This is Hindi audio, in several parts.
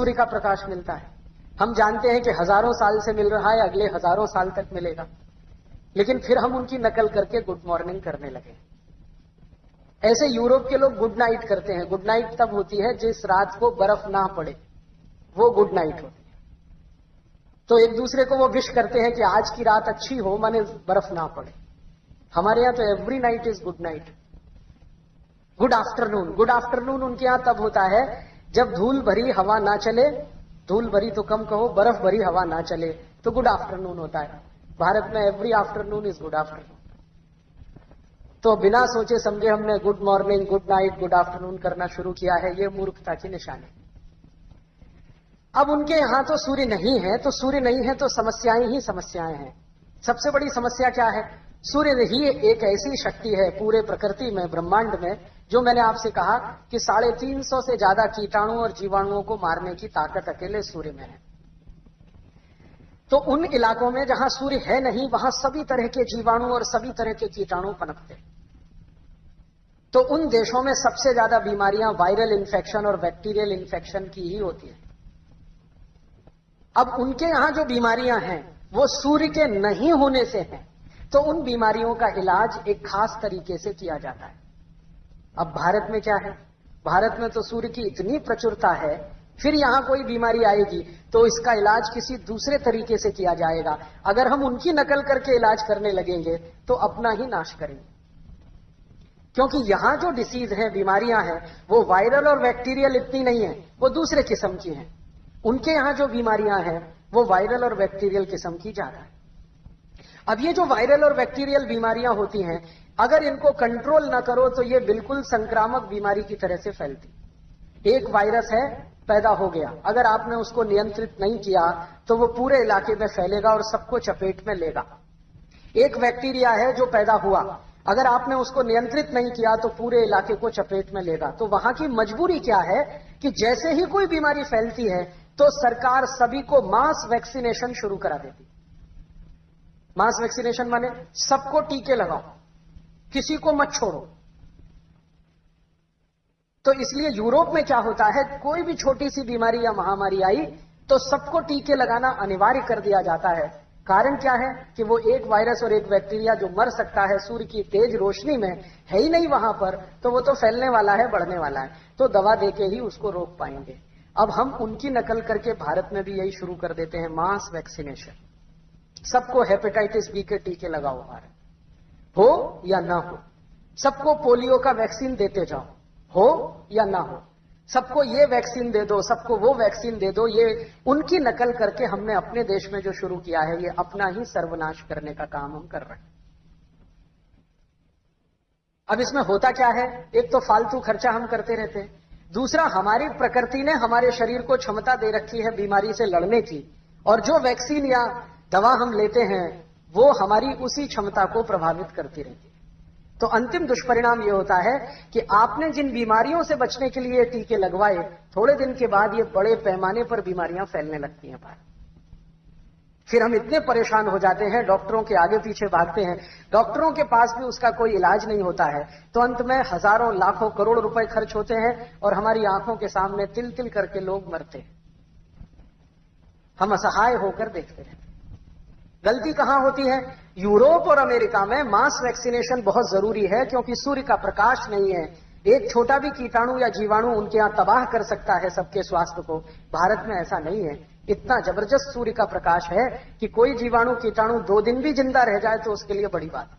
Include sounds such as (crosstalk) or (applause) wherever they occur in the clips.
सूर्य का प्रकाश मिलता है। हम जानते हैं कि हज़ारों साल से मिल रहा है, अगले हज़ारों साल तक मिलेगा। लेकिन फिर हम उनकी नकल करके गुड मॉर्निंग करने लगे। ऐसे यूरोप के लोग गुड नाइट करते हैं। गुड नाइट तब होती है जिस रात को बर्फ़ ना पड़े। वो गुड नाइट होती है। तो एक दूसरे को वो विश करते हैं कि आज की रात अच्छी हो, माने बर्फ़ ना पड़े। हमारे यहाँ तो every night is good night good afternoon good afternoon उनके यहाँ तब होता है जब धूल भरी हवा ना चले, धूल भरी तो कम कहो, बर्फ़ भरी हवा ना चले तो गुड आफ्टरनून होता है। भारत में every afternoon is good afternoon तो बिना सोचे समझे हमने good morning good night good afternoon करना शुरू किया है, ये मूर्खता की निशानी। अब उनके यहाँ तो सूर्य नहीं है तो सूर्य नहीं है तो समस्याएँ ही समस्याएँ हैं। सबसे बड़ी समस्या क्या है? सूर्य ही एक ऐसी शक्ति है, पूरे प्रकृति में, ब्रह्मांड में जो मैंने आपसे कहा कि साढ़े तीन सौ से ज़्यादा कीटाणु और जीवाणुओं को मारने की ताकत अकेले सूर्य में है। तो उन इलाकों में जहाँ सूर्य है नहीं, वहाँ सभी तरह के जीवाणु और सभी तरह के कीटाणु पनपते। तो उन देशों में सबसे ज़्यादा बीमारियाँ वायरल इन्फेक्शन और बैक्टीरियल इन्फेक्शन की ही होती है। अब उनके यहाँ जो बीमारियाँ हैं, वो सूर्य के नहीं होने से हैं। तो उन बीमारियों का इलाज एक खास तरीके से किया जाता है। अब भारत में क्या है? भारत में तो सूर्य की इतनी प्रचुरता है, फिर यहाँ कोई बीमारी आएगी तो इसका इलाज किसी दूसरे तरीके से किया जाएगा। अगर हम उनकी नकल करके इलाज करने लगेंगे तो अपना ही नाश करेंगे। क्योंकि यहाँ जो डिसीज है, बीमारियाँ हैं, वो वायरल और बैक्टीरियल इतनी नहीं है, वो दूसरे किस्म की हैं। उनके यहाँ जो बीमारियाँ हैं, वो वायरल और बैक्टीरियल किस्म की ज़्यादा है। अब ये जो वायरल और बैक्टीरियल बीमारियाँ होती हैं, अगर इनको कंट्रोल ना करो तो ये बिल्कुल संक्रामक बीमारी की तरह से फैलती। एक वायरस है, पैदा हो गया। अगर आपने उसको नियंत्रित नहीं किया तो वो पूरे इलाके में फैलेगा और सबको चपेट में लेगा। एक बैक्टीरिया है जो पैदा हुआ। अगर आपने उसको नियंत्रित नहीं किया तो पूरे इलाके को चपेट में लेगा। तो वहाँ की मजबूरी क्या है कि जैसे ही कोई बीमारी फैलती है तो सरकार सभी को मास वैक्सीनेशन शुरू करा देती मास वैक्सीनेशन माने सबको टीके लगाओ, किसी को मत छोड़ो। तो इसलिए यूरोप में क्या होता है, कोई भी छोटी सी बीमारी या महामारी आई तो सबको टीके लगाना अनिवार्य कर दिया जाता है। कारण क्या है कि वो एक वायरस और एक बैक्टीरिया जो मर सकता है, सूर्य की तेज रोशनी में है ही नहीं वहाँ पर तो वो तो फैलने वाला है, बढ़ने वाला है। तो दवा देके ही उसको रोक पाएँगे। अब हम उनकी नकल करके भारत में भी यही शुरू कर देते हैं, मास वैक्सीनेशन। सबको हेपेटाइटिस बी के टीके लगाओ भारत हो या ना हो, सबको पोलियो का वैक्सीन देते जाओ, हो या ना हो, सबको ये वैक्सीन दे दो, सबको वो वैक्सीन दे दो, ये उनकी नकल करके हमने अपने देश में जो शुरू किया है, ये अपना ही सर्वनाश करने का काम हम कर रहे हैं। अब इसमें होता क्या है? एक तो फालतू खर्चा हम करते रहते हैं। दूसरा, हमारी प्रकृति ने हमारे शरीर को क्षमता दे रखी है बीमारी से लड़ने की, और जो वैक्सीन या दवा हम लेते हैं, वो हमारी उसी क्षमता को प्रभावित करती रहती है। तो अंतिम दुष्परिणाम ये होता है कि आपने जिन बीमारियों से बचने के लिए टीके लगवाए, थोड़े दिन के बाद ये बड़े पैमाने पर बीमारियाँ फैलने लगती हैं बाहर। फिर हम इतने परेशान हो जाते हैं, डॉक्टरों के आगे पीछे भागते हैं, डॉक्टरों के पास भी उसका कोई इलाज नहीं होता है तो अंत में हज़ारों, लाखों, करोड़ रुपए खर्च होते हैं और हमारी आँखों के सामने तिल तिल करके लोग मरते हैं। हम असहाय होकर देखते रहते हैं। गलती कहाँ होती है? यूरोप और अमेरिका में मास वैक्सीनेशन बहुत ज़रूरी है, क्योंकि सूर्य का प्रकाश नहीं है। एक छोटा भी कीटाणु या जीवाणु उनके यहाँ तबाह कर सकता है सबके स्वास्थ्य को। भारत में ऐसा नहीं है। इतना ज़बरदस्त सूर्य का प्रकाश है कि कोई जीवाणु, कीटाणु दो दिन भी ज़िंदा रह जाए तो उसके लिए बड़ी बात।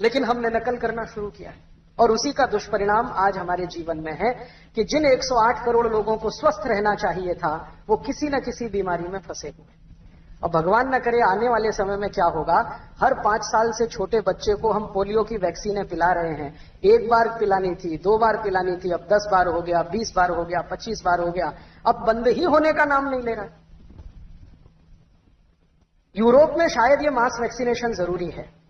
लेकिन हमने नकल करना शुरू किया है। और उसी का दुष्परिणाम आज हमारे जीवन में है कि जिन 108 करोड़ लोगों को स्वस्थ रहना चाहिए था, वो किसी न किसी बीमारी में फंसे हुए और भगवान न करे, आने वाले समय में क्या होगा? हर पाँच साल से छोटे बच्चे को हम पोलियो की वैक्सीनें पिला रहे हैं। एक बार पिलानी थी, दो बार पिलानी थी, अब दस बार हो गया, बीस बार हो गया, पच्चीस बार हो गया। अब बंद ही होने का नाम नहीं ले रहा। यूरोप में शायद ये मास वैक्सीनेशन ज़रूरी है।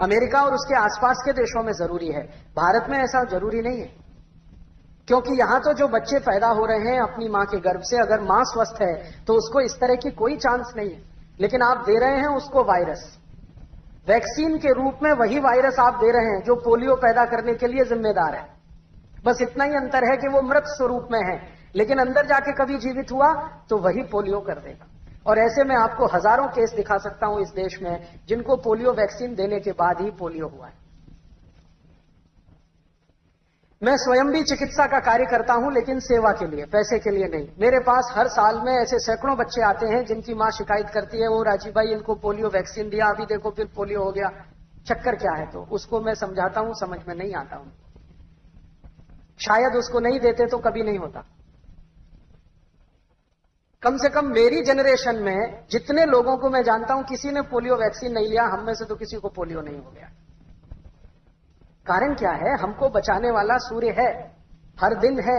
अमेरिका और उसके आसपास के देशों में ज़रूरी है। भारत में ऐसा ज़रूरी नहीं है। क्योंकि यहाँ तो जो बच्चे पैदा हो रहे हैं अपनी माँ के गर्भ से, अगर माँ स्वस्थ है तो उसको इस तरह की कोई चांस नहीं है। लेकिन आप दे रहे हैं उसको वायरस वैक्सीन के रूप में वही वायरस आप दे रहे हैं, जो पोलियो पैदा करने के लिए जिम्मेदार है। बस इतना ही अंतर है कि वो मृत स्वरूप में है। लेकिन अंदर जाके कभी जीवित हुआ तो वही पोलियो कर देगा। और ऐसे में आपको हज़ारों केस दिखा सकता हूँ इस देश में, जिनको पोलियो वैक्सीन देने के बाद ही पोलियो हुआ है। मैं स्वयं भी चिकित्सा का कार्य करता हूँ, लेकिन सेवा के लिए, पैसे के लिए नहीं। मेरे पास हर साल में ऐसे सैकड़ों बच्चे आते हैं, जिनकी माँ शिकायत करती है वो राजीव भाई, इनको पोलियो वैक्सीन दिया, अभी देखो फिर पोलियो हो गया। चक्कर क्या है? तो उसको मैं समझाता हूँ, समझ में नहीं आता हूँ। शायद उसको नहीं देते तो कभी नहीं होता। कम से कम मेरी जनरेशन में जितने लोगों को मैं जानता हूँ, किसी ने पोलियो वैक्सीन नहीं लिया, हम में से तो किसी को पोलियो नहीं हो गया। कारण क्या है? हमको बचाने वाला सूर्य है, हर दिन है।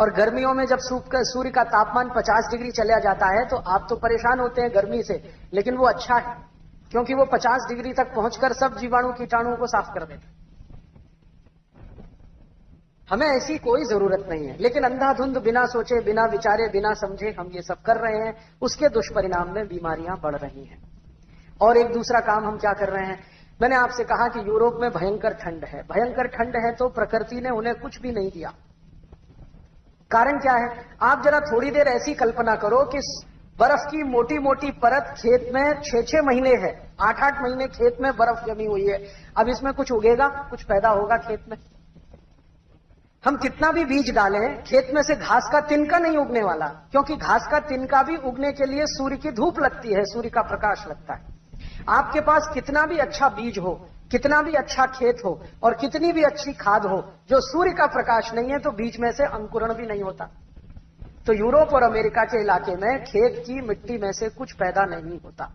और गर्मियों में जब सूर्य का तापमान 50 डिग्री चला जाता है तो आप तो परेशान होते हैं गर्मी से, लेकिन वो अच्छा है, क्योंकि वो 50 डिग्री तक पहुंचकर सब जीवाणु कीटाणुओं को साफ़ कर देता हमें ऐसी कोई ज़रूरत नहीं है। लेकिन अंधाधुंध, बिना सोचे, बिना विचारे, बिना समझे हम ये सब कर रहे हैं, उसके दुष्परिणाम में बीमारियाँ बढ़ रही हैं। और एक दूसरा काम हम क्या कर रहे हैं? मैंने आपसे कहा कि यूरोप में भयंकर ठंड है। भयंकर ठंड है तो प्रकृति ने उन्हें कुछ भी नहीं दिया। कारण क्या है? आप जरा थोड़ी देर ऐसी कल्पना करो कि बर्फ़ की मोटी मोटी परत खेत में छह छह महीने है। आठ आठ महीने खेत में बर्फ़ जमी हुई है। अब इसमें कुछ उगेगा, कुछ पैदा होगा खेत में। हम कितना भी बीज डालें, खेत में से घास का तिनका नहीं उगने वाला, क्योंकि घास का तिनका भी उगने के लिए सूर्य की धूप लगती है, सूर्य का प्रकाश लगता है। आपके पास कितना भी अच्छा बीज हो, कितना भी अच्छा खेत हो, और कितनी भी अच्छी खाद हो, जो सूर्य का प्रकाश नहीं है तो बीज में से अंकुरण भी नहीं होता। तो यूरोप और अमेरिका के इलाके में खेत की मिट्टी में से कुछ पैदा नहीं होता।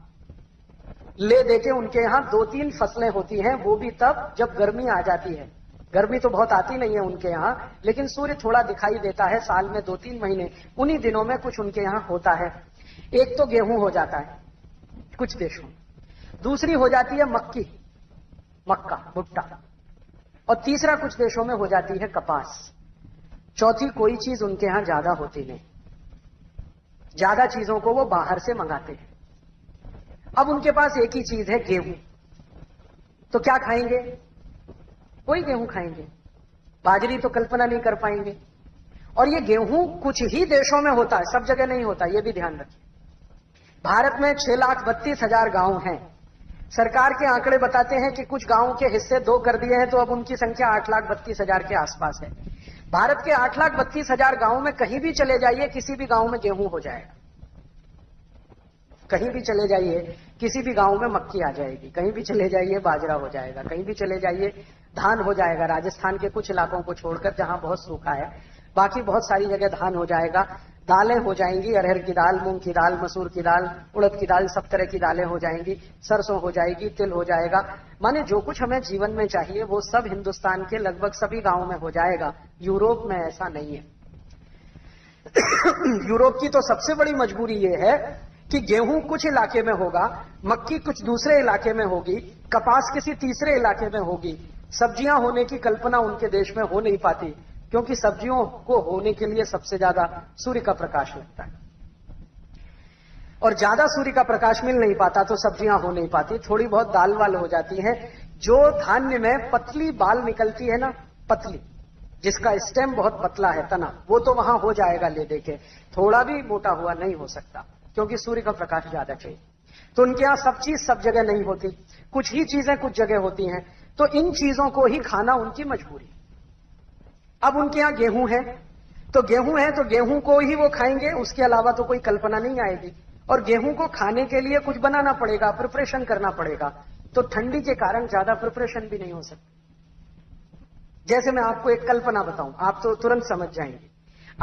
ले देके उनके यहाँ दो तीन फ़सलें होती हैं, वो भी तब जब गर्मी आ जाती है। गर्मी तो बहुत आती नहीं है उनके यहाँ, लेकिन सूर्य थोड़ा दिखाई देता है साल में दो तीन महीने। उन्हीं दिनों में कुछ उनके यहाँ होता है। एक तो गेहूँ हो जाता है, कुछ देशों दूसरी हो जाती है मक्की, मक्का, भुट्टा। और तीसरा कुछ देशों में हो जाती है कपास। चौथी कोई चीज़ उनके यहाँ ज़्यादा होती नहीं। ज़्यादा चीज़ों को वो बाहर से मंगाते हैं। अब उनके पास एक ही चीज़ है, गेहूँ। तो क्या खाएँगे? वही गेहूँ खाएँगे। बाजरी तो कल्पना नहीं कर पाएँगे। और ये गेहूँ कुछ ही देशों में होता है, सब जगह नहीं होता, ये भी ध्यान रखिए। भारत में छह लाख बत्तीस हज़ार गाँव हैं। सरकार के आंकड़े बताते हैं कि कुछ गाँवों के हिस्से दो कर दिए हैं तो अब उनकी संख्या आठ लाख बत्तीस हज़ार के आसपास है। भारत के आठ लाख बत्तीस हज़ार गाँव में कहीं भी चले जाइए, किसी भी गाँव में गेहूँ हो जाएगा। कहीं भी चले जाइए, किसी भी गाँव में मक्की आ जाएगी। कहीं भी चले जाइए, बाजरा हो जाएगा। कहीं भी चले जाइए धान हो जाएगा, राजस्थान के कुछ इलाकों को छोड़कर जहाँ बहुत सूखा है। बाकी बहुत सारी जगह धान हो जाएगा। दालें हो जाएँगी, अरहर की दाल, मूंग की दाल, मसूर की दाल, उड़द की दाल, सब तरह की दालें हो जाएँगी। सरसों हो जाएगी, तिल हो जाएगा। माने जो कुछ हमें जीवन में चाहिए, वो सब हिंदुस्तान के लगभग सभी गाँवों में हो जाएगा। यूरोप में ऐसा नहीं है। (coughs) यूरोप की तो सबसे बड़ी मजबूरी ये है कि गेहूँ कुछ इलाके में होगा, मक्की कुछ दूसरे इलाके में होगी, कपास किसी तीसरे इलाके में होगी। सब्ज़ियाँ होने की कल्पना उनके देश में हो नहीं पाती, क्योंकि सब्जियों को होने के लिए सबसे ज़्यादा सूर्य का प्रकाश लगता है। और ज़्यादा सूर्य का प्रकाश मिल नहीं पाता तो सब्ज़ियाँ हो नहीं पाती, थोड़ी बहुत दाल वाल हो जाती है। जो धान्य में पतली बाल निकलती है ना, पतली, जिसका स्टेम बहुत पतला है, तना, वो तो वहाँ हो जाएगा ले देके थोड़ा भी मोटा हुआ नहीं हो सकता, क्योंकि सूर्य का प्रकाश ज़्यादा चाहिए। तो उनके यहाँ सब चीज़ सब जगह नहीं होती। कुछ ही चीज़ें कुछ जगह होती हैं तो इन चीज़ों को ही खाना उनकी मजबूरी। अब उनके यहाँ गेहूँ है तो गेहूँ है तो गेहूँ को ही वो खाएँगे, उसके अलावा तो कोई कल्पना नहीं आएगी। और गेहूँ को खाने के लिए कुछ बनाना पड़ेगा प्रिपरेशन करना पड़ेगा। तो ठंडी के कारण ज़्यादा प्रिपरेशन भी नहीं हो सकती। जैसे मैं आपको एक कल्पना बताऊँ, आप तो तुरंत समझ जाएँगे।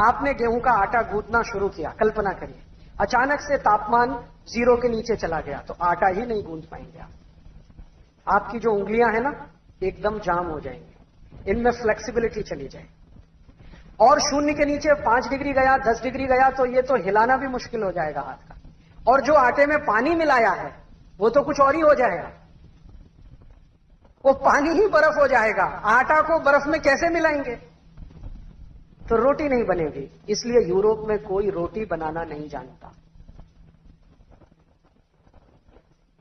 आपने गेहूँ का आटा गूंदना शुरू किया, कल्पना करिए। अचानक से तापमान ज़ीरो के नीचे चला गया तो आटा ही नहीं गूंद पाएँगे आप। आपकी जो उंगलियाँ हैं ना, एकदम जाम हो जाएँगी। इनमें फ्लेक्सिबिलिटी चली जाए। और शून्य के नीचे पाँच डिग्री गया, दस डिग्री गया तो ये तो हिलाना भी मुश्किल हो जाएगा हाथ का। और जो आटे में पानी मिलाया है, वो तो कुछ और ही हो जाएगा। वो पानी ही बर्फ़ हो जाएगा। आटा को बर्फ़ में कैसे मिलाएँगे? तो रोटी नहीं बनेगी। इसलिए यूरोप में कोई रोटी बनाना नहीं जानता।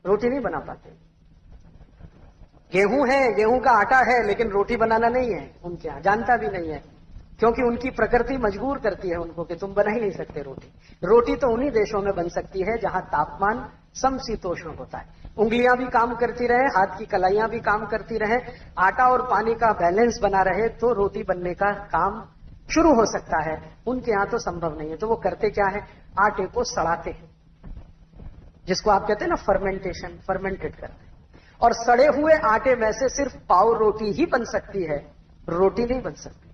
रोटी नहीं बना पाते। गेहूँ है, गेहूँ का आटा है, लेकिन रोटी बनाना नहीं है। उनके यहाँ जानता भी नहीं है। क्योंकि उनकी प्रकृति मजबूर करती है उनको कि तुम बना ही नहीं सकते रोटी। रोटी तो उन्हीं देशों में बन सकती है जहाँ तापमान समशीतोष्ण होता है। उंगलियाँ भी काम करती रहे, हाथ की कलाइयाँ भी काम करती रहे, आटा और पानी का बैलेंस बना रहे तो रोटी बनने का काम शुरू हो सकता है। उनके यहाँ तो संभव नहीं है। तो वो करते क्या है? आटे को सड़ाते हैं। जिसको आप कहते हैं ना फर्मेंटेशन फर्मेंटेड करते और सड़े हुए आटे में से सिर्फ़ पाव रोटी ही बन सकती है। रोटी नहीं बन सकती।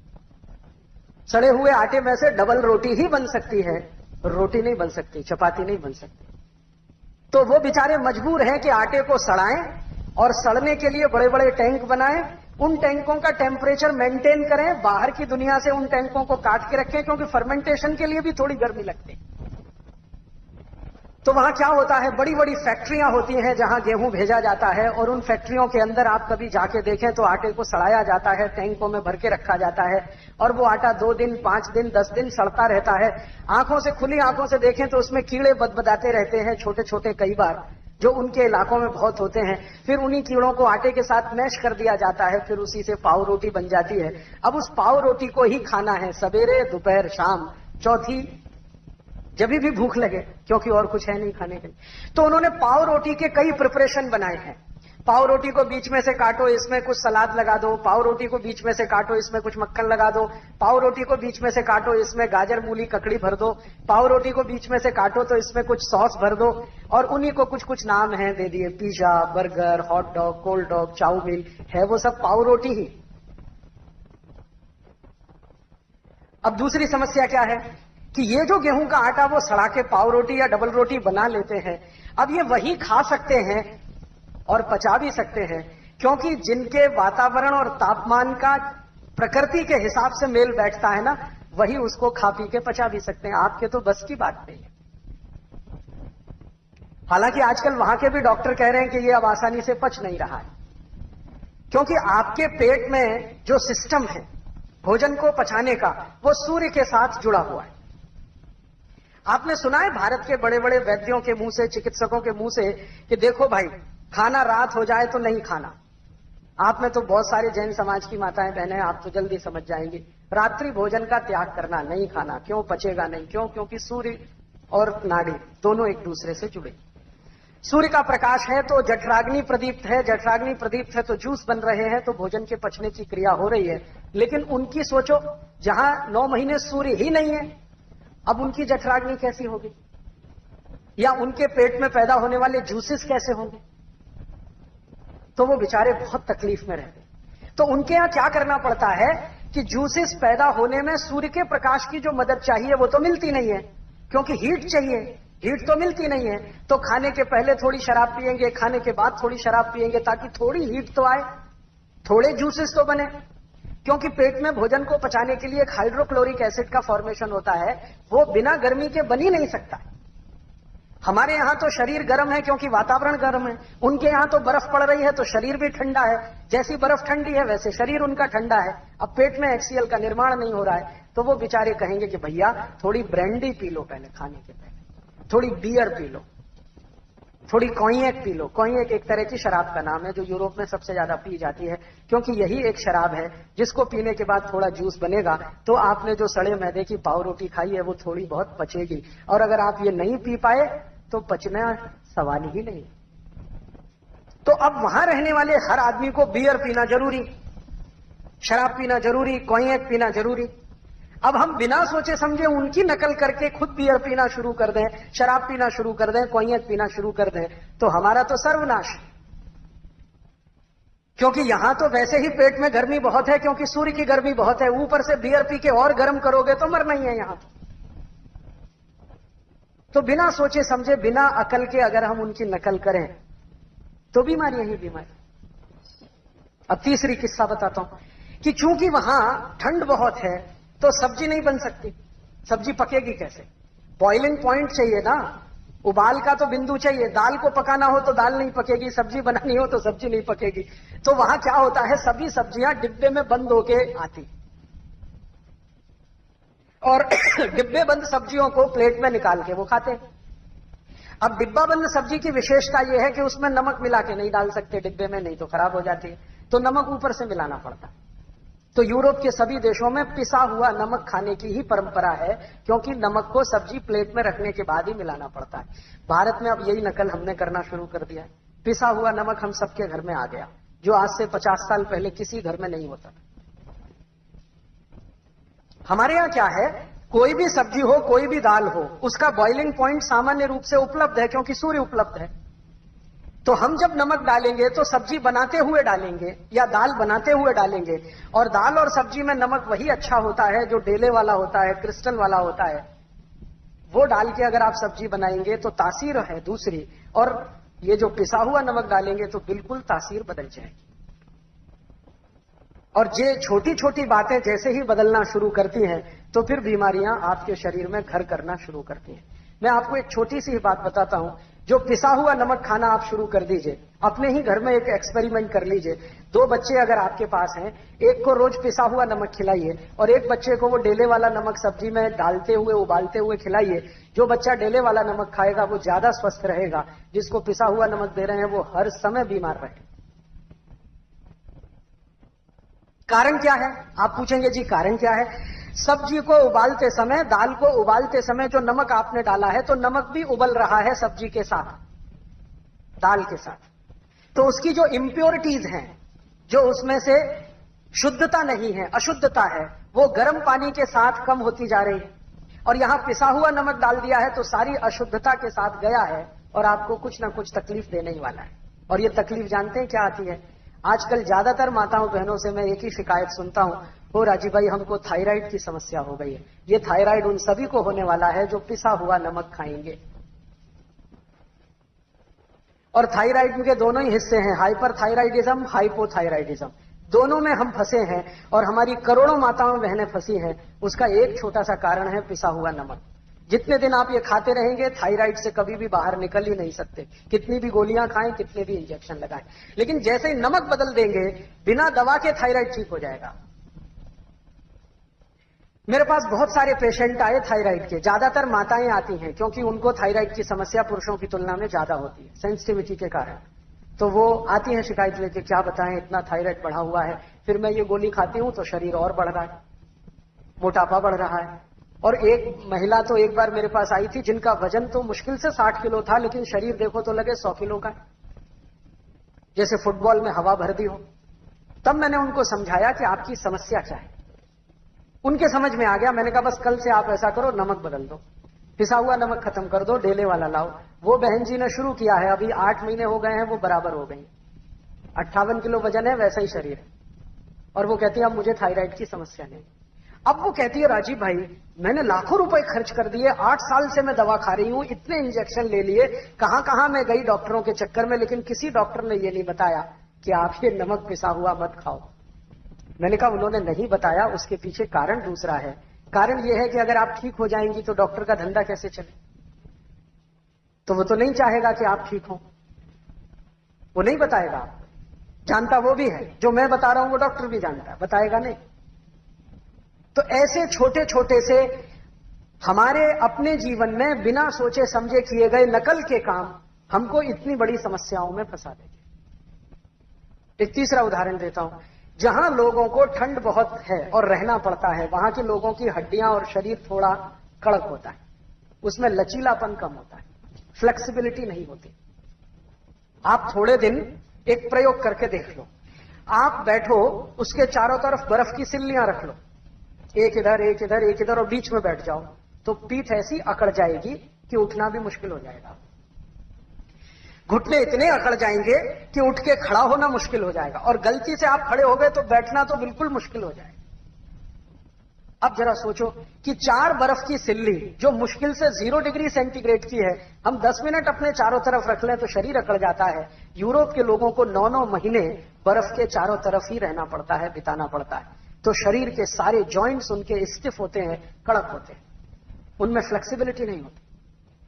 सड़े हुए आटे में से डबल रोटी ही बन सकती है। रोटी नहीं बन सकती, चपाती नहीं बन सकती। तो वो बेचारे मजबूर हैं कि आटे को सड़ाएँ और सड़ने के लिए बड़े बड़े टैंक बनाएँ। उन टैंकों का टेम्परेचर मेंटेन करें। बाहर की दुनिया से उन टैंकों को काट के रखें, क्योंकि फर्मेंटेशन के लिए भी थोड़ी गर्मी लगती है। तो वहाँ क्या होता है? बड़ी बड़ी फैक्ट्रियाँ होती हैं जहाँ गेहूँ भेजा जाता है और उन फैक्ट्रियों के अंदर आप कभी जाके देखें तो आटे को सड़ाया जाता है, टैंकों में भर के रखा जाता है और वो आटा दो दिन, पाँच दिन, दस दिन सड़ता रहता है। आँखों से, खुली आँखों से देखें तो उसमें कीड़े बदबदाते रहते हैं छोटे छोटे कई बार, जो उनके इलाकों में बहुत होते हैं। फिर उन्हीं कीड़ों को आटे के साथ मैश कर दिया जाता है, फिर उसी से पाव रोटी बन जाती है। अब उस पाव रोटी को ही खाना है, सवेरे, दोपहर, शाम। चौथी जब भी भूख लगे, क्योंकि और कुछ है नहीं खाने के लिए। तो उन्होंने पाव रोटी के कई प्रिपरेशन बनाए हैं। पाव रोटी को बीच में से काटो, इसमें कुछ सलाद लगा दो। पाव रोटी को बीच में से काटो, इसमें कुछ मक्खन लगा दो। पाव रोटी को बीच में से काटो, इसमें गाजर, मूली, ककड़ी भर दो। पाव रोटी को बीच में से काटो तो इसमें कुछ सॉस भर दो। और उन्हीं को कुछ कुछ नाम है, दे दिए। Pizza, burger, hot dog, cold dog, chowmein, है वो सब पाव रोटी ही। अब दूसरी समस्या क्या है? कि ये जो गेहूँ का आटा वो सड़ा के पाव रोटी या डबल रोटी बना लेते हैं, अब ये वही खा सकते हैं और पचा भी सकते हैं, क्योंकि जिनके वातावरण और तापमान का प्रकृति के हिसाब से मेल बैठता है ना, वही उसको खा पी के पचा भी सकते हैं। आपके तो बस की बात नहीं है। हालाँकि आजकल वहाँ के भी डॉक्टर कह रहे हैं कि ये अब आसानी से पच नहीं रहा है, क्योंकि आपके पेट में जो सिस्टम है, भोजन को पचाने का, वो सूर्य के साथ जुड़ा हुआ है। आपने सुना है भारत के बड़े बड़े वैद्यों के मुँह से, चिकित्सकों के मुँह से कि देखो भाई, खाना रात हो जाए तो नहीं खाना। आप में तो बहुत सारे जैन समाज की माताएँ, बहनें, आप तो जल्दी समझ जाएँगी। रात्रि भोजन का त्याग करना, नहीं खाना। क्यों पचेगा नहीं? क्यों? क्योंकि सूर्य और नाड़ी दोनों एक दूसरे से जुड़े। सूर्य का प्रकाश है तो जठराग्नि प्रदीप्त है। जठराग्नि प्रदीप्त है तो जूस बन रहे हैं तो भोजन के पचने की क्रिया हो रही है। लेकिन उनकी सोचो, जहाँ नौ महीने सूर्य ही नहीं है अब उनकी जठराग्नि कैसी होगी? या उनके पेट में पैदा होने वाले जूसेस कैसे होंगे? तो वो बेचारे बहुत तकलीफ़ में रहते तो उनके यहाँ क्या करना पड़ता है कि जूसेस पैदा होने में सूर्य के प्रकाश की जो मदद चाहिए, वो तो मिलती नहीं है। क्योंकि हीट चाहिए। हीट तो मिलती नहीं है। तो खाने के पहले थोड़ी शराब पिएँगे खाने के बाद थोड़ी शराब पिएँगे ताकि थोड़ी हीट तो आए। थोड़े जूसेस तो बने। क्योंकि पेट में भोजन को पचाने के लिए एक हाइड्रोक्लोरिक एसिड का फॉर्मेशन होता है, वो बिना गर्मी के बन ही नहीं सकता। हमारे यहाँ तो शरीर गर्म है क्योंकि वातावरण गर्म है। उनके यहाँ तो बर्फ़ पड़ रही है तो शरीर भी ठंडा है। जैसी बर्फ़ ठंडी है, वैसे शरीर उनका ठंडा है। अब पेट में एक्सीएल का निर्माण नहीं हो रहा है तो वो बेचारे कहेंगे कि भैया, थोड़ी ब्रांडी पी लो पहले खाने के पहले। थोड़ी बियर पी लो। थोड़ी कोइएक पी लो कोइएक एक तरह की शराब का नाम है, जो यूरोप में सबसे ज़्यादा पी जाती है, क्योंकि यही एक शराब है, जिसको पीने के बाद थोड़ा जूस बनेगा तो आपने जो सड़े मैदे की पाव रोटी खाई है, वो थोड़ी बहुत पचेगी। और अगर आप ये नहीं पी पाए तो पचना सवाल ही नहीं। तो अब वहाँ रहने वाले हर आदमी को बियर पीना ज़रूरी, शराब पीना ज़रूरी कोइएक पीना ज़रूरी। अब हम बिना सोचे समझे उनकी नकल करके खुद बियर पीना शुरू कर दें, शराब पीना शुरू कर दें, कोयत पीना शुरू कर दें तो हमारा तो सर्वनाश। क्योंकि यहाँ तो वैसे ही पेट में गर्मी बहुत है, क्योंकि सूर्य की गर्मी बहुत है, ऊपर से बियर पी के और गर्म करोगे तो मरना ही है यहाँ। तो बिना सोचे समझे, बिना अकल के अगर हम उनकी नकल करें तो बीमारियाँ ही बीमारी। अब तीसरी किस्सा बताता हूँ कि चूँकि वहाँ ठंड बहुत है तो सब्ज़ी नहीं बन सकती। सब्ज़ी पकेगी कैसे? बॉइलिंग पॉइंट चाहिए ना। उबाल का तो बिंदु चाहिए। दाल को पकाना हो तो दाल नहीं पकेगी। सब्ज़ी बनानी हो तो सब्ज़ी नहीं पकेगी। तो वहाँ क्या होता है? सभी सब्ज़ियाँ डिब्बे में बंद होके आती। और (coughs) डिब्बे बंद सब्जियों को प्लेट में निकाल के वो खाते अब डिब्बा बंद सब्ज़ी की विशेषता यह है कि उसमें नमक मिला के नहीं डाल सकते। डिब्बे में नहीं तो खराब हो जाती है। तो नमक ऊपर से मिलाना पड़ता। तो यूरोप के सभी देशों में पिसा हुआ नमक खाने की ही परंपरा है, क्योंकि नमक को सब्ज़ी प्लेट में रखने के बाद ही मिलाना पड़ता है। भारत में अब यही नकल हमने करना शुरू कर दिया है। पिसा हुआ नमक हम सबके घर में आ गया, जो आज से पचास साल पहले किसी घर में नहीं होता। हमारे यहाँ क्या है? कोई भी सब्ज़ी हो, कोई भी दाल हो, उसका बॉइलिंग पॉइंट सामान्य रूप से उपलब्ध है, क्योंकि सूर्य उपलब्ध है। तो हम जब नमक डालेंगे तो सब्ज़ी बनाते हुए डालेंगे, या दाल बनाते हुए डालेंगे। और दाल और सब्ज़ी में नमक वही अच्छा होता है, जो डेले वाला होता है, क्रिस्टल वाला होता है। वो डाल के अगर आप सब्ज़ी बनाएँगे तो तासीर है दूसरी। और ये जो पिसा हुआ नमक डालेंगे तो बिल्कुल तासीर बदल जाएगी। और ये छोटी छोटी बातें जैसे ही बदलना शुरू करती हैं तो फिर बीमारियाँ आपके शरीर में घर करना शुरू करती हैं। मैं आपको एक छोटी सी बात बताता हूँ। जो पिसा हुआ नमक खाना आप शुरू कर दीजिए, अपने ही घर में एक एक्सपेरिमेंट कर लीजिए। दो बच्चे अगर आपके पास हैं, एक को रोज पिसा हुआ नमक खिलाइए और एक बच्चे को वो डेले वाला नमक सब्ज़ी में डालते हुए, उबालते हुए खिलाइए। जो बच्चा डेले वाला नमक खाएगा, वो ज़्यादा स्वस्थ रहेगा। जिसको पिसा हुआ नमक दे रहे हैं, वो हर समय बीमार रहे। कारण क्या है? आप पूछेंगे, जी, कारण क्या है? सब्ज़ी को उबालते समय, दाल को उबालते समय जो नमक आपने डाला है तो नमक भी उबल रहा है सब्ज़ी के साथ, दाल के साथ। तो उसकी जो इंप्योरिटीज हैं, जो उसमें से शुद्धता नहीं है, अशुद्धता है, वो गर्म पानी के साथ कम होती जा रही है। और यहाँ पिसा हुआ नमक डाल दिया है तो सारी अशुद्धता के साथ गया है, और आपको कुछ ना कुछ तकलीफ़ देने ही वाला है। और ये तकलीफ़ जानते हैं क्या आती है? आजकल ज़्यादातर माताओं बहनों से मैं एक ही शिकायत सुनता हूँ हो राजीव भाई, हमको थायराइड की समस्या हो गई है। ये थायराइड उन सभी को होने वाला है जो पिसा हुआ नमक खाएँगे। और थायराइड के दोनों ही हिस्से हैं हाइपर थायराइडिज्म हाइपोथायराइडिज्म। दोनों में हम फंसे हैं और हमारी करोड़ों माताओं बहनें फंसी हैं। उसका एक छोटा सा कारण है पिसा हुआ नमक। जितने दिन आप ये खाते रहेंगे, थायराइड से कभी भी बाहर निकल ही नहीं सकते। कितनी भी गोलियाँ खाएँ, कितने भी इंजेक्शन लगाएँ। लेकिन जैसे ही नमक बदल देंगे, बिना दवा के थायराइड ठीक हो जाएगा। मेरे पास बहुत सारे पेशेंट आए थायराइड के। ज़्यादातर माताएँ आती हैं, क्योंकि उनको थायराइड की समस्या पुरुषों की तुलना में ज़्यादा होती है सेंसिटिविटी के कारण। तो वो आती हैं शिकायत लेके, क्या बताएँ, इतना थायराइड बढ़ा हुआ है, फिर मैं ये गोली खाती हूँ तो शरीर और बढ़ रहा है, मोटापा बढ़ रहा है। और एक महिला तो एक बार मेरे पास आई थी, जिनका वज़न तो मुश्किल से साठ किलो था, लेकिन शरीर देखो तो लगे सौ किलो का जैसे फुटबॉल में हवा भर दी हो। तब मैंने उनको समझाया कि आपकी समस्या क्या है। उनके समझ में आ गया। मैंने कहा, बस कल से आप ऐसा करो, नमक बदल दो। पिसा हुआ नमक खत्म कर दो, डेले वाला लाओ। वो बहन जी ने शुरू किया है। अभी आठ महीने हो गए हैं, वो बराबर हो गई। अट्ठावन किलो वज़न है, वैसा ही शरीर है। और वो कहती है, अब मुझे थायराइड की समस्या नहीं। अब वो कहती है, राजीव भाई, मैंने लाखों रुपए खर्च कर दिए, आठ साल से मैं दवा खा रही हूँ, इतने इंजेक्शन ले लिए कहाँ कहाँ मैं गई डॉक्टरों के चक्कर में, लेकिन किसी डॉक्टर ने ये नहीं बताया कि आप ये नमक पिसा हुआ मत खाओ। मैंने कहा, उन्होंने नहीं बताया, उसके पीछे कारण दूसरा है। कारण यह है कि अगर आप ठीक हो जाएँगी तो डॉक्टर का धंधा कैसे चले? तो वो तो नहीं चाहेगा कि आप ठीक हो। वो नहीं बताएगा। जानता वो भी है। जो मैं बता रहा हूँ, वो डॉक्टर भी जानता है। बताएगा नहीं। तो ऐसे छोटे छोटे से हमारे अपने जीवन में बिना सोचे समझे किए गए नकल के काम हमको इतनी बड़ी समस्याओं में फंसा देते एक तीसरा उदाहरण देता हूँ। जहाँ लोगों को ठंड बहुत है और रहना पड़ता है, वहाँ के लोगों की हड्डियाँ और शरीर थोड़ा कड़क होता है। उसमें लचीलापन कम होता है। फ्लेक्सिबिलिटी नहीं होती। आप थोड़े दिन एक प्रयोग करके देख लो। आप बैठो, उसके चारों तरफ़ बर्फ़ की सिल्लियाँ रख लो। एक इधर एक इधर एक इधर और बीच में बैठ जाओ। तो पीठ ऐसी अकड़ जाएगी कि उठना भी मुश्किल हो जाएगा। घुटने इतने अकड़ जाएँगे कि उठ के खड़ा होना मुश्किल हो जाएगा। और गलती से आप खड़े हो गए तो बैठना तो बिल्कुल मुश्किल हो जाएगा। अब जरा सोचो कि चार बर्फ़ की सिल्ली जो मुश्किल से ज़ीरो डिग्री सेंटीग्रेड की है, हम दस मिनट अपने चारों तरफ़ रख लें तो शरीर अकड़ जाता है। यूरोप के लोगों को नौ नौ महीने बर्फ़ के चारों तरफ़ ही रहना पड़ता है, बिताना पड़ता है। तो शरीर के सारे जॉइंट्स उनके स्टिफ होते हैं, कड़क होते हैं। उनमें फ्लेक्सिबिलिटी नहीं होती।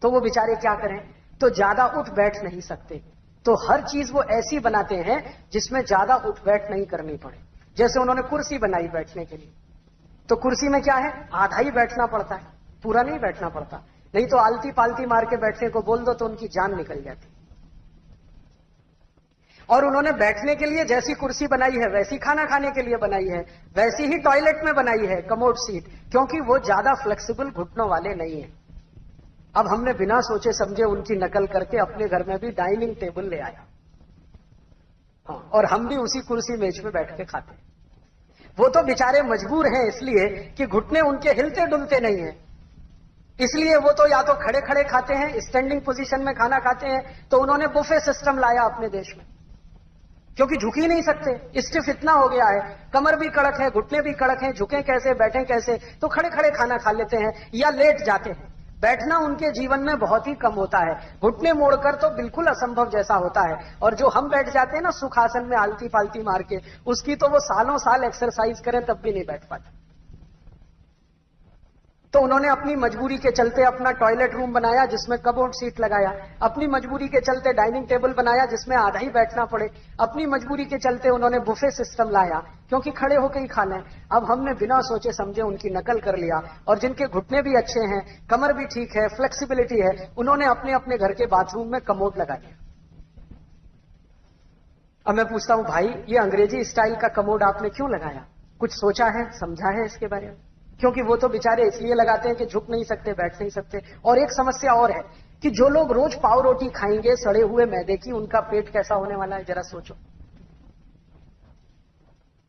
तो वो बेचारे क्या करें? तो ज़्यादा उठ बैठ नहीं सकते। तो हर चीज़ वो ऐसी बनाते हैं जिसमें ज़्यादा उठ बैठ नहीं करनी पड़े। जैसे उन्होंने कुर्सी बनाई बैठने के लिए। तो कुर्सी में क्या है? आधा ही बैठना पड़ता है। पूरा नहीं बैठना पड़ता। नहीं तो आलती पालती मार के बैठने को बोल दो तो उनकी जान निकल जाती। और उन्होंने बैठने के लिए जैसी कुर्सी बनाई है, वैसी खाना खाने के लिए बनाई है, वैसी ही टॉयलेट में बनाई है, कमोड सीट, क्योंकि वो ज़्यादा फ्लेक्सिबल घुटनों वाले नहीं है। अब हमने बिना सोचे समझे उनकी नकल करके अपने घर में भी डाइनिंग टेबल ले आया। हाँ, और हम भी उसी कुर्सी मेज में बैठ के खाते वो तो बेचारे मजबूर हैं इसलिए कि घुटने उनके हिलते डुलते नहीं है। इसलिए वो तो या तो खड़े खड़े खाते हैं स्टैंडिंग पोजीशन में खाना खाते हैं तो उन्होंने बुफे सिस्टम लाया अपने देश में। क्योंकि झुक ही नहीं सकते। स्टिफ इतना हो गया है। कमर भी कड़क है घुटने भी कड़क हैं झुके कैसे बैठे कैसे तो खड़े खड़े खाना खा लेते हैं या लेट जाते हैं। बैठना उनके जीवन में बहुत ही कम होता है। घुटने मोड़कर तो बिल्कुल असंभव जैसा होता है। और जो हम बैठ जाते हैं ना, सुखासन में आलती फालती मार के, उसकी तो वो सालों साल एक्सरसाइज करें, तब भी नहीं बैठ पाते। तो उन्होंने अपनी मजबूरी के चलते अपना टॉयलेट रूम बनाया, जिसमें कबोर्ड सीट लगाया। अपनी मजबूरी के चलते डाइनिंग टेबल बनाया, जिसमें आधा ही बैठना पड़े। अपनी मजबूरी के चलते उन्होंने बुफे सिस्टम लाया, क्योंकि खड़े होकर ही खा लें। अब हमने बिना सोचे समझे उनकी नकल कर लिया, और जिनके घुटने भी अच्छे हैं, कमर भी ठीक है फ्लेक्सिबिलिटी है, उन्होंने अपने अपने घर के बाथरूम में कमोड लगा दिया। अब मैं पूछता हूँ, भाई, ये अंग्रेज़ी स्टाइल का कमोड आपने क्यों लगाया? कुछ सोचा है, समझा है इसके बारे में? क्योंकि वो तो बेचारे इसलिए लगाते हैं कि झुक नहीं सकते, बैठ नहीं सकते। और एक समस्या और है कि जो लोग रोज पाव रोटी खाएँगे, सड़े हुए मैदे की, उनका पेट कैसा होने वाला है, जरा सोचो।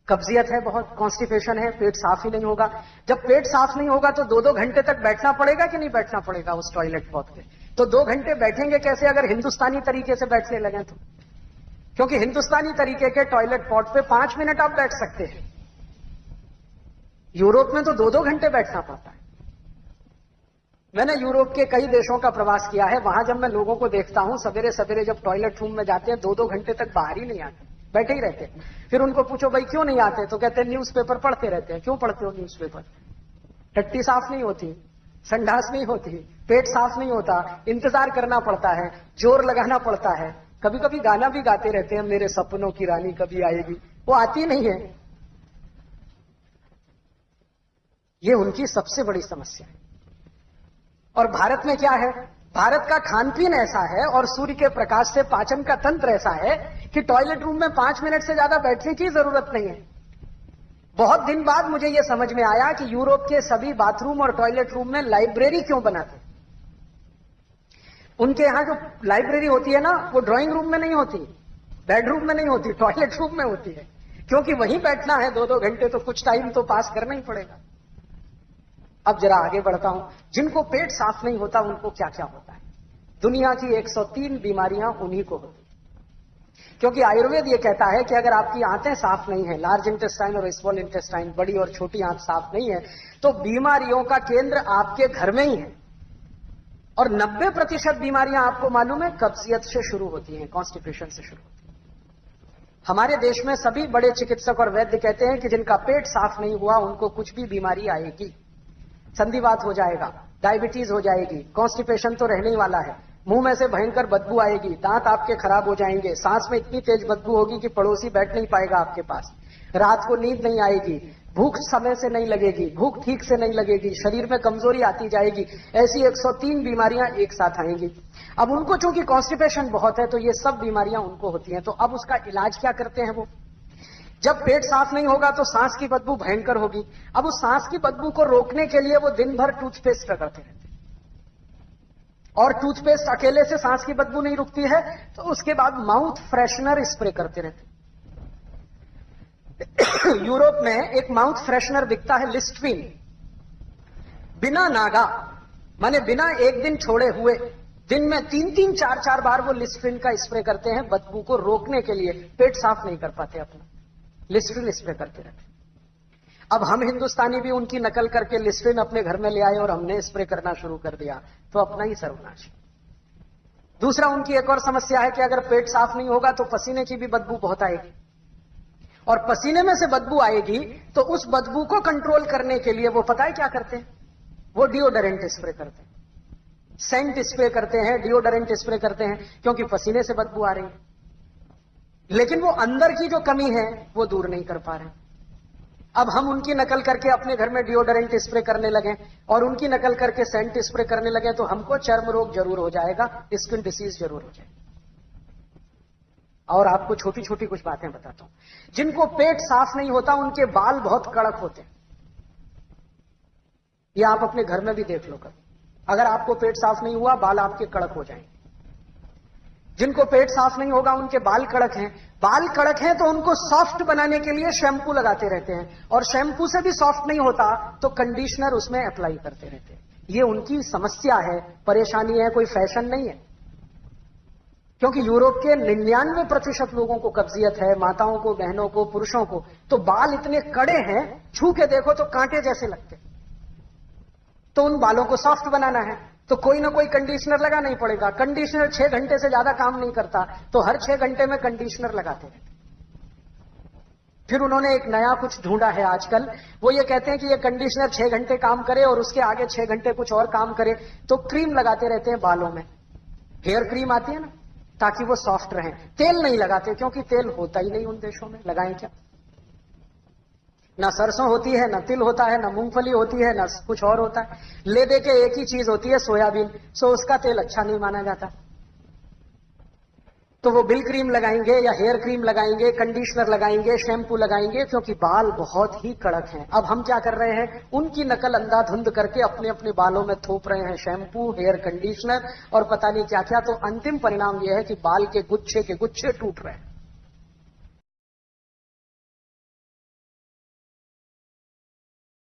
कब्जियत है बहुत कॉन्स्टिपेशन है, पेट साफ़ ही नहीं होगा। जब पेट साफ़ नहीं होगा तो दो दो घंटे तक बैठना पड़ेगा कि नहीं बैठना पड़ेगा उस टॉयलेट पॉट पे? तो दो घंटे बैठेंगे कैसे अगर हिंदुस्तानी तरीके से बैठने लगे तो? क्योंकि हिंदुस्तानी तरीके के टॉयलेट पॉट पे पाँच मिनट आप बैठ सकते हैं। यूरोप में तो दो दो घंटे बैठना पड़ता है। मैंने यूरोप के कई देशों का प्रवास किया है। वहाँ जब मैं लोगों को देखता हूँ सवेरे सवेरे जब टॉयलेट रूम में जाते हैं दो दो घंटे तक बाहर ही नहीं आते, बैठे ही रहते फिर उनको पूछो, भाई, क्यों नहीं आते? तो कहते न्यूज़पेपर पढ़ते रहते हैं। क्यों पढ़ते हो न्यूज़पेपर? टट्टी साफ़ नहीं होती, संडास नहीं होती, पेट साफ़ नहीं होता, इंतज़ार करना पड़ता है, ज़ोर लगाना पड़ता है। कभी कभी गाना भी गाते रहते हैं, मेरे सपनों की रानी कभी आएगी? वो आती नहीं है। ये उनकी सबसे बड़ी समस्या है। और भारत में क्या है? भारत का खान पीन ऐसा है और सूर्य के प्रकाश से पाचन का तंत्र ऐसा है कि टॉयलेट रूम में पाँच मिनट से ज़्यादा बैठने की ज़रूरत नहीं है। बहुत दिन बाद मुझे यह समझ में आया कि यूरोप के सभी बाथरूम और टॉयलेट रूम में लाइब्रेरी क्यों बनाते उनके यहाँ जो लाइब्रेरी होती है ना, वो ड्राइंग रूम में नहीं होती बेडरूम में नहीं होती टॉयलेट रूम में होती है। क्योंकि वहीं बैठना है दो दो घंटे तो कुछ टाइम तो पास करना ही पड़ेगा। अब जरा आगे बढ़ता हूँ। जिनको पेट साफ़ नहीं होता, उनको क्या क्या होता है? दुनिया की 103 बीमारियाँ उन्हीं को होती क्योंकि आयुर्वेद ये कहता है कि अगर आपकी आंतें साफ़ नहीं है, लार्ज इंटेस्टाइन और स्मॉल इंटेस्टाइन, बड़ी और छोटी आंत साफ़ नहीं है तो बीमारियों का केंद्र आपके घर में ही है। और 90 प्रतिशत बीमारियाँ आपको मालूम है, कब्जियत से शुरू होती हैं कॉन्स्टिट्यूशन से शुरू होती है। हमारे देश में सभी बड़े चिकित्सक और वैद्य कहते हैं कि जिनका पेट साफ़ नहीं हुआ, उनको कुछ भी बीमारी आएगी। संधिवात हो जाएगा डायबिटीज़ हो जाएगी कॉन्स्टिपेशन तो रहने ही वाला है। मुँह में से भयंकर बदबू आएगी, दांत आपके खराब हो जाएँगे, सांस में इतनी तेज बदबू होगी कि पड़ोसी बैठ नहीं पाएगा आपके पास। रात को नींद नहीं आएगी, भूख समय से नहीं लगेगी, भूख ठीक से नहीं लगेगी, शरीर में कमज़ोरी आती जाएगी, ऐसी 103 बीमारियाँ एक साथ आएँगी। अब उनको चूँकि कॉन्स्टिपेशन बहुत है तो ये सब बीमारियाँ उनको होती हैं तो अब उसका इलाज क्या करते हैं वो? जब पेट साफ़ नहीं होगा तो सांस की बदबू भयंकर होगी। अब उस सांस की बदबू को रोकने के लिए वो दिन भर टूथपेस्ट रगड़ते रहते और टूथपेस्ट अकेले से सांस की बदबू नहीं रुकती है तो उसके बाद माउथ फ्रेशनर स्प्रे करते रहते (coughs) यूरोप में एक माउथ फ्रेशनर बिकता है लिस्टविन। बिना नागा, माने बिना एक दिन छोड़े हुए, दिन में तीन तीन, चार चार बार वो लिस्टविन का स्प्रे करते हैं, बदबू को रोकने के लिए। पेट साफ़ नहीं कर पाते अपना। लिस्ट्रिन स्प्रे करते रहते अब हम हिंदुस्तानी भी उनकी नकल करके लिस्ट्रिन अपने घर में ले आए और हमने स्प्रे करना शुरू कर दिया तो अपना ही सर्वनाश दूसरा, उनकी एक और समस्या है कि अगर पेट साफ़ नहीं होगा तो पसीने की भी बदबू बहुत आएगी। और पसीने में से बदबू आएगी तो उस बदबू को कंट्रोल करने के लिए वो पता है क्या करते हैं? वो डिओडरेंट स्प्रे करते हैं। सेंट स्प्रे करते हैं डिओडरेंट स्प्रे करते हैं, क्योंकि पसीने से बदबू आ रही है। लेकिन वो अंदर की जो कमी है, वो दूर नहीं कर पा रहे अब हम उनकी नकल करके अपने घर में डिओडरेंट स्प्रे करने लगे और उनकी नकल करके सेंट स्प्रे करने लगे तो हमको चर्म रोग ज़रूर हो जाएगा स्किन डिसीज ज़रूर हो जाएगी। और आपको छोटी छोटी कुछ बातें बताता हूँ। जिनको पेट साफ़ नहीं होता, उनके बाल बहुत कड़क होते हैं। ये आप अपने घर में भी देख लो कभी। अगर आपको पेट साफ़ नहीं हुआ, बाल आपके कड़क हो जाएँगे। जिनको पेट साफ़ नहीं होगा, उनके बाल कड़क हैं। बाल कड़क हैं तो उनको सॉफ्ट बनाने के लिए शैम्पू लगाते रहते हैं। और शैम्पू से भी सॉफ्ट नहीं होता तो कंडीशनर उसमें अप्लाई करते रहते हैं। ये उनकी समस्या है। परेशानी है, कोई फ़ैशन नहीं है। क्योंकि यूरोप के निन्यानवे प्रतिशत लोगों को कब्जियत है, माताओं को, बहनों को, पुरुषों को। तो बाल इतने कड़े हैं, छू के देखो तो कांटे जैसे लगते तो उन बालों को सॉफ्ट बनाना है। तो कोई ना कोई कंडीशनर लगाना ही पड़ेगा। कंडीशनर छह घंटे से ज़्यादा काम नहीं करता तो हर छह घंटे में कंडीशनर लगाते रहते फिर उन्होंने एक नया कुछ ढूंढा है आजकल। वो ये कहते हैं कि ये कंडीशनर छह घंटे काम करे और उसके आगे छह घंटे कुछ और काम करे तो क्रीम लगाते रहते हैं बालों में। हेयर क्रीम आती है ना, ताकि वो सॉफ्ट रहे। तेल नहीं लगाते, क्योंकि तेल होता ही नहीं उन देशों में। लगाएँ क्या? ना सरसों होती है, ना तिल होता है, ना मूंगफली होती है, ना कुछ और होता है। ले दे के एक ही चीज़ होती है, सोयाबीन। सो उसका तेल अच्छा नहीं माना जाता। तो वो बिल क्रीम लगाएँगे या हेयर क्रीम लगाएँगे, कंडीशनर लगाएँगे, शैम्पू लगाएँगे, क्योंकि बाल बहुत ही कड़क हैं। अब हम क्या कर रहे हैं? उनकी नकल अंधाधुंध करके अपने अपने बालों में थोप रहे हैं। शैम्पू, हेयर कंडीशनर और पता नहीं क्या क्या तो अंतिम परिणाम यह है कि बाल के गुच्छे के गुच्छे टूट रहे हैं।